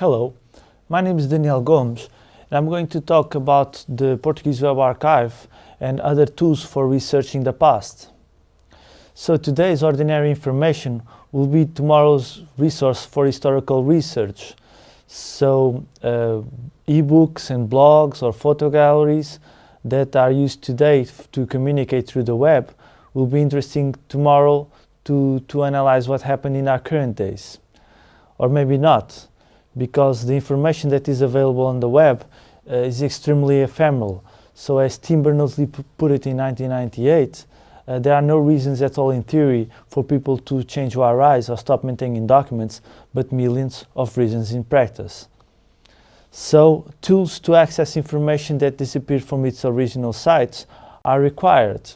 Hello, my name is Daniel Gomes and I'm going to talk about the Portuguese Web Archive and other tools for researching the past. So today's ordinary information will be tomorrow's resource for historical research. So uh, ebooks and blogs or photo galleries that are used today to communicate through the web will be interesting tomorrow to, to analyze what happened in our current days. Or maybe not because the information that is available on the web uh, is extremely ephemeral. So as Tim Berners-Lee put it in 1998, uh, there are no reasons at all in theory for people to change URIs or stop maintaining documents, but millions of reasons in practice. So tools to access information that disappeared from its original sites are required.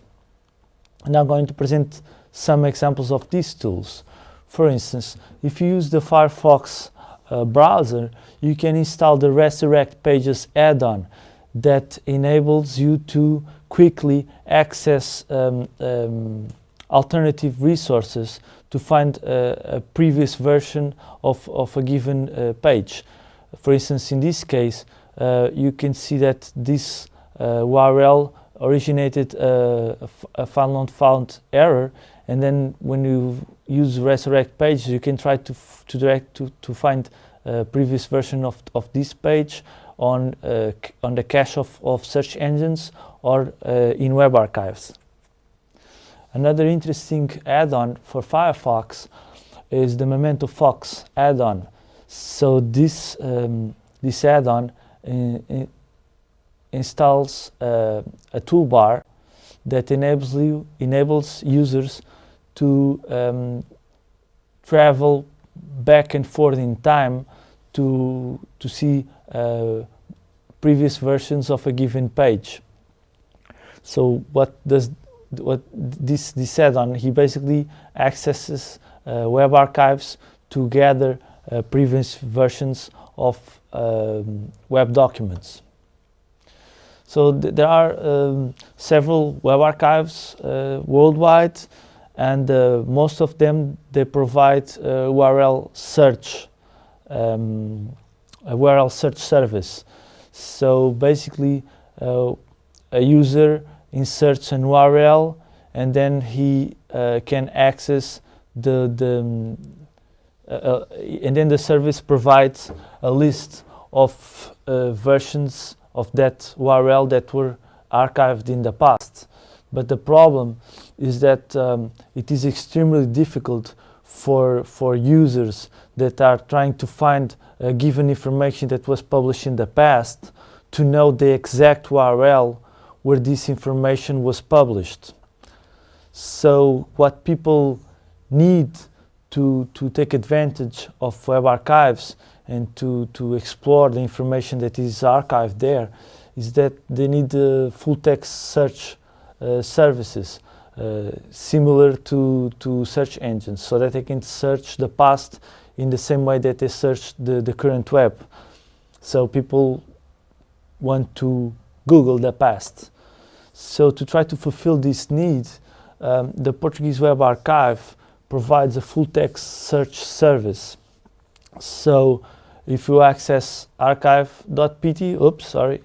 And I'm going to present some examples of these tools. For instance, if you use the Firefox uh, browser, you can install the Resurrect Pages add-on that enables you to quickly access um, um, alternative resources to find a, a previous version of, of a given uh, page. For instance, in this case, uh, you can see that this uh, URL originated uh, a file not found error and then when you use resurrect page you can try to to direct to, to find a previous version of, of this page on uh, on the cache of, of search engines or uh, in web archives. Another interesting add-on for Firefox is the Memento Fox add-on. So this um, this add-on uh, installs uh, a toolbar that enables you enables users to um, travel back and forth in time to to see uh, previous versions of a given page. So what does what this this add-on? He basically accesses uh, web archives to gather uh, previous versions of um, web documents. So th there are um, several web archives uh, worldwide and uh, most of them they provide uh, URL search um, a URL search service so basically uh, a user inserts an URL and then he uh, can access the, the um, uh, and then the service provides a list of uh, versions of that URL that were archived in the past. But the problem is that um, it is extremely difficult for, for users that are trying to find a given information that was published in the past to know the exact URL where this information was published. So what people need to, to take advantage of web archives and to, to explore the information that is archived there is that they need uh, full text search services uh, similar to, to search engines so that they can search the past in the same way that they search the, the current web. So people want to Google the past. So to try to fulfill this need, um, the Portuguese Web Archive provides a full text search service. So if you access archive.pt, oops, sorry,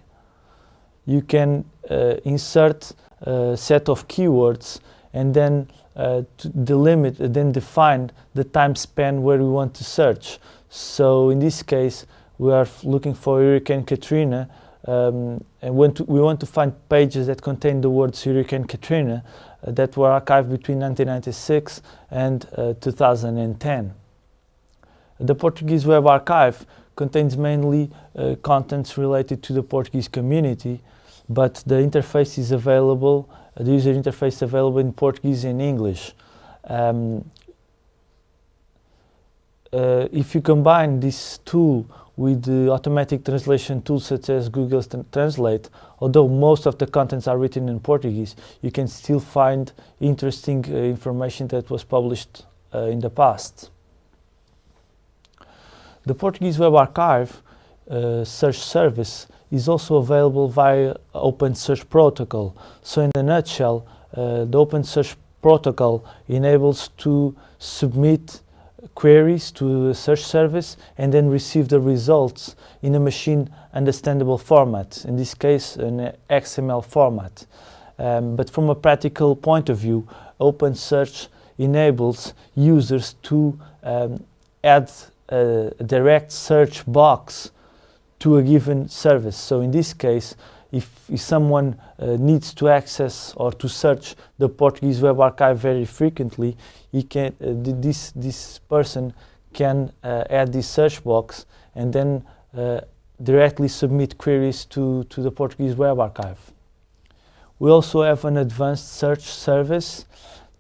you can uh, insert a set of keywords and then uh, delimit then define the time span where we want to search. So in this case, we are looking for Hurricane Katrina um, and to, we want to find pages that contain the words Hurricane Katrina uh, that were archived between 1996 and uh, 2010. The Portuguese Web Archive contains mainly uh, contents related to the Portuguese community, but the interface is available, uh, the user interface available in Portuguese and English. Um, uh, if you combine this tool with the automatic translation tools such as Google Translate, although most of the contents are written in Portuguese, you can still find interesting uh, information that was published uh, in the past. The Portuguese Web Archive uh, search service is also available via Open Search Protocol. So in a nutshell, uh, the Open Search Protocol enables to submit queries to a search service and then receive the results in a machine understandable format, in this case an XML format. Um, but from a practical point of view, OpenSearch enables users to um, add a direct search box to a given service. So in this case, if, if someone uh, needs to access or to search the Portuguese Web Archive very frequently, he can, uh, this, this person can uh, add this search box and then uh, directly submit queries to, to the Portuguese Web Archive. We also have an advanced search service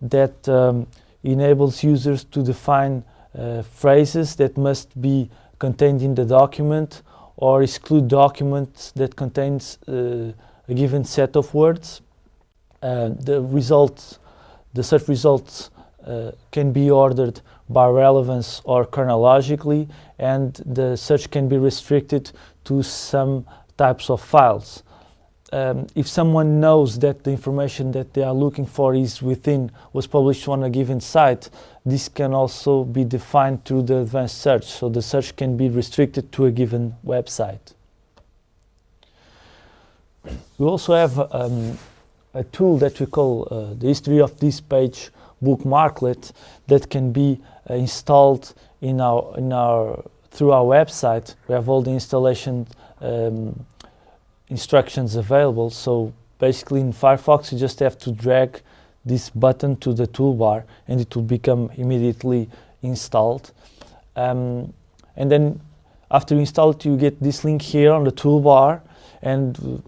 that um, enables users to define uh, phrases that must be contained in the document or exclude documents that contains uh, a given set of words. The results, the search results uh, can be ordered by relevance or chronologically and the search can be restricted to some types of files um, if someone knows that the information that they are looking for is within, was published on a given site, this can also be defined through the advanced search. So the search can be restricted to a given website. We also have um, a tool that we call uh, the history of this page bookmarklet that can be uh, installed in our, in our, through our website. We have all the installation um, instructions available. So basically in Firefox, you just have to drag this button to the toolbar and it will become immediately installed. Um, and then after you install it, you get this link here on the toolbar. And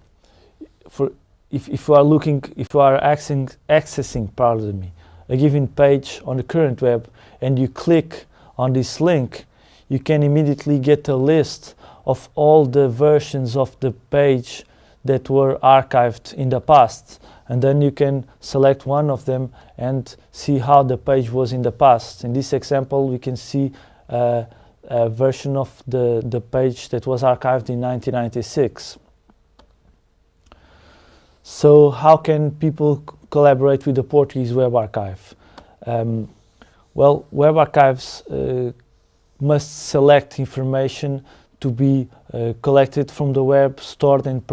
for if, if you are looking, if you are accessing, accessing, pardon me, a given page on the current web and you click on this link, you can immediately get a list of all the versions of the page that were archived in the past. And then you can select one of them and see how the page was in the past. In this example, we can see uh, a version of the, the page that was archived in 1996. So how can people collaborate with the Portuguese Web Archive? Um, well, Web Archives uh, must select information to be uh, collected from the web, stored and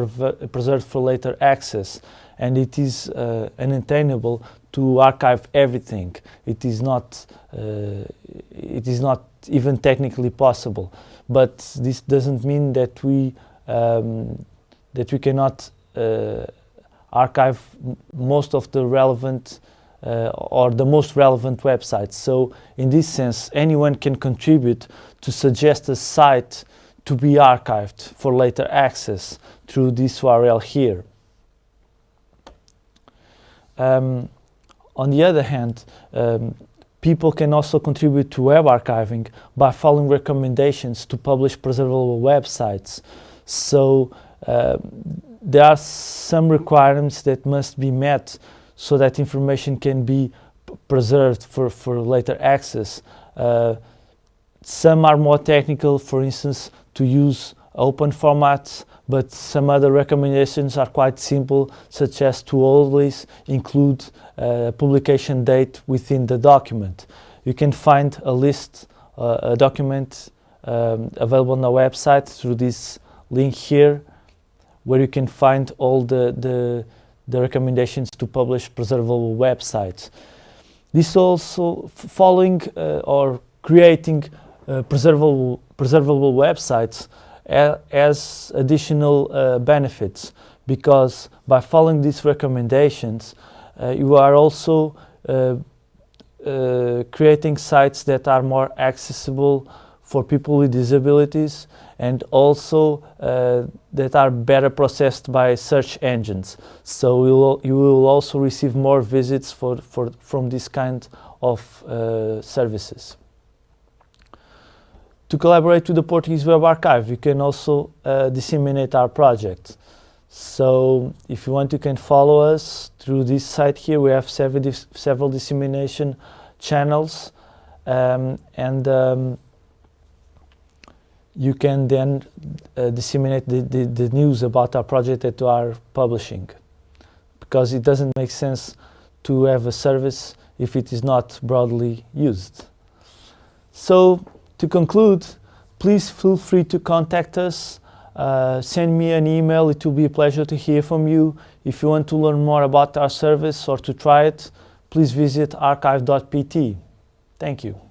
preserved for later access. And it is uh, unattainable to archive everything. It is not, uh, it is not even technically possible. But this doesn't mean that we, um, that we cannot uh, archive most of the relevant uh, or the most relevant websites. So in this sense, anyone can contribute to suggest a site to be archived for later access through this URL here. Um, on the other hand, um, people can also contribute to web archiving by following recommendations to publish preservable websites. So uh, there are some requirements that must be met so that information can be preserved for, for later access. Uh, some are more technical, for instance, to use open formats, but some other recommendations are quite simple, such as to always include a publication date within the document. You can find a list, uh, a document um, available on the website through this link here, where you can find all the, the, the recommendations to publish preservable websites. This also following uh, or creating uh, preservable, preservable websites as additional uh, benefits because by following these recommendations uh, you are also uh, uh, creating sites that are more accessible for people with disabilities and also uh, that are better processed by search engines. So you will, you will also receive more visits for, for, from this kind of services. To collaborate with the Portuguese Web Archive, you can also uh, disseminate our project. So if you want, you can follow us through this site here. We have several, dis several dissemination channels um, and um, you can then uh, disseminate the, the, the, news about our project that we are publishing because it doesn't make sense to have a service if it is not broadly used. So to conclude, please feel free to contact us. Uh, send me an email. It will be a pleasure to hear from you. If you want to learn more about our service or to try it, please visit archive.pt. Thank you.